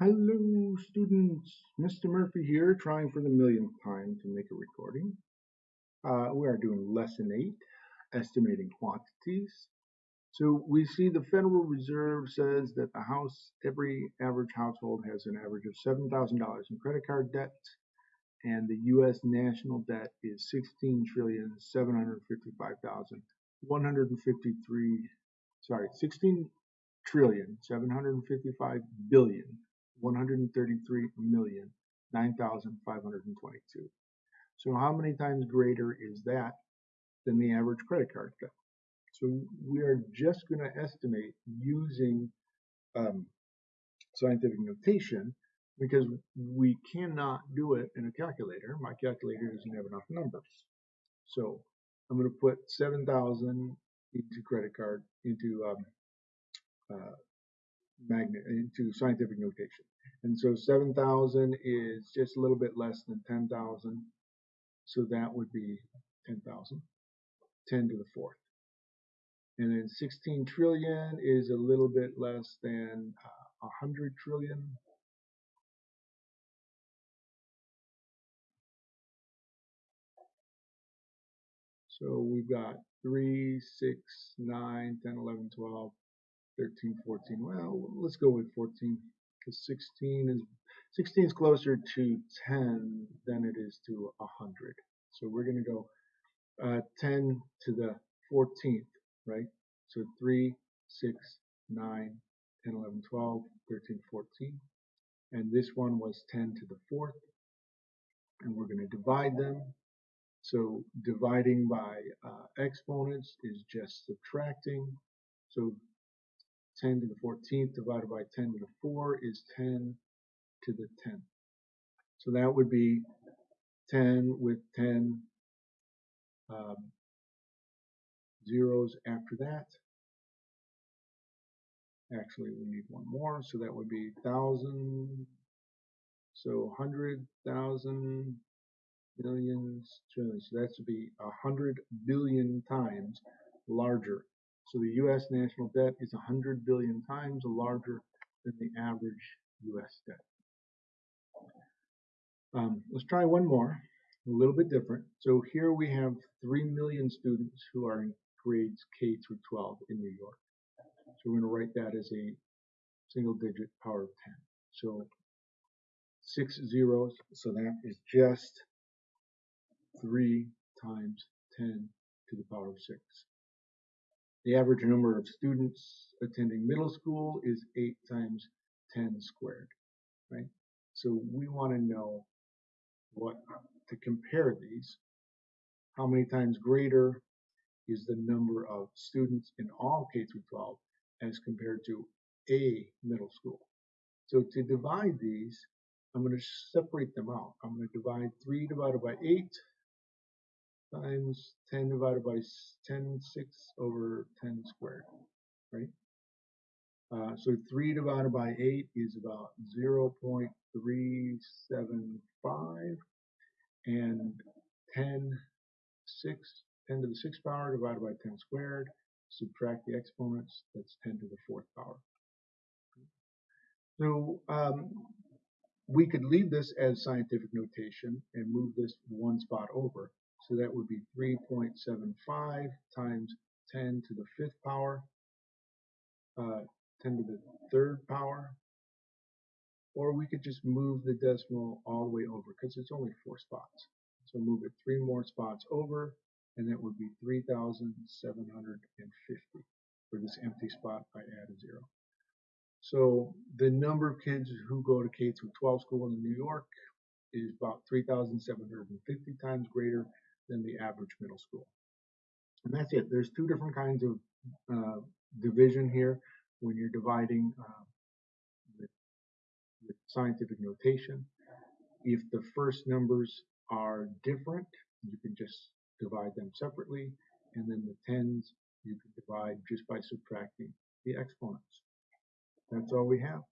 Hello students, Mr. Murphy here trying for the millionth time to make a recording. Uh, we are doing lesson 8, estimating quantities. So we see the Federal Reserve says that the house, every average household has an average of $7,000 in credit card debt and the U.S. national debt is 16 trillion 755,153 sorry 16 trillion 755 billion 133 million 9,522. So how many times greater is that than the average credit card debt? So we are just going to estimate using um, scientific notation because we cannot do it in a calculator. My calculator doesn't have enough numbers. So I'm going to put 7,000 into credit card, into um, uh, magnet, into scientific notation. And so 7,000 is just a little bit less than 10,000. So that would be 10,000, 10 to the fourth. And then 16 trillion is a little bit less than uh, 100 trillion. So we've got 3, 6, 9, 10, 11, 12, 13, 14. Well, let's go with 14 because 16 is 16 is closer to 10 than it is to 100. So we're going to go uh, 10 to the 14th, right? So 3, 6, 9, 10, 11, 12, 13, 14. And this one was 10 to the 4th. And we're going to divide them. So dividing by uh, exponents is just subtracting. So 10 to the 14th divided by 10 to the 4 is 10 to the 10th. So that would be 10 with 10 um, zeros after that. Actually, we need one more, so that would be 1,000. So 100,000 millions, trillions. So that should be 100 billion times larger so the U.S. national debt is 100 billion times larger than the average U.S. debt. Um, let's try one more, a little bit different. So here we have 3 million students who are in grades K through 12 in New York. So we're going to write that as a single digit power of 10. So six zeros, so that is just 3 times 10 to the power of 6. The average number of students attending middle school is 8 times 10 squared, right? So we want to know what to compare these. How many times greater is the number of students in all K through 12 as compared to a middle school. So to divide these, I'm going to separate them out. I'm going to divide 3 divided by 8 times 10 divided by 10, 6 over 10 squared, right? Uh, so 3 divided by 8 is about 0.375 and 10, 6, 10 to the 6th power divided by 10 squared, subtract the exponents, that's 10 to the 4th power. So um, we could leave this as scientific notation and move this one spot over so that would be 3.75 times 10 to the fifth power, uh, 10 to the third power. Or we could just move the decimal all the way over because it's only four spots. So move it three more spots over and that would be 3,750. For this empty spot, I add a zero. So the number of kids who go to K through 12 school in New York is about 3,750 times greater than the average middle school. And that's it. There's two different kinds of uh, division here when you're dividing uh, with, with scientific notation. If the first numbers are different, you can just divide them separately. And then the tens, you can divide just by subtracting the exponents. That's all we have.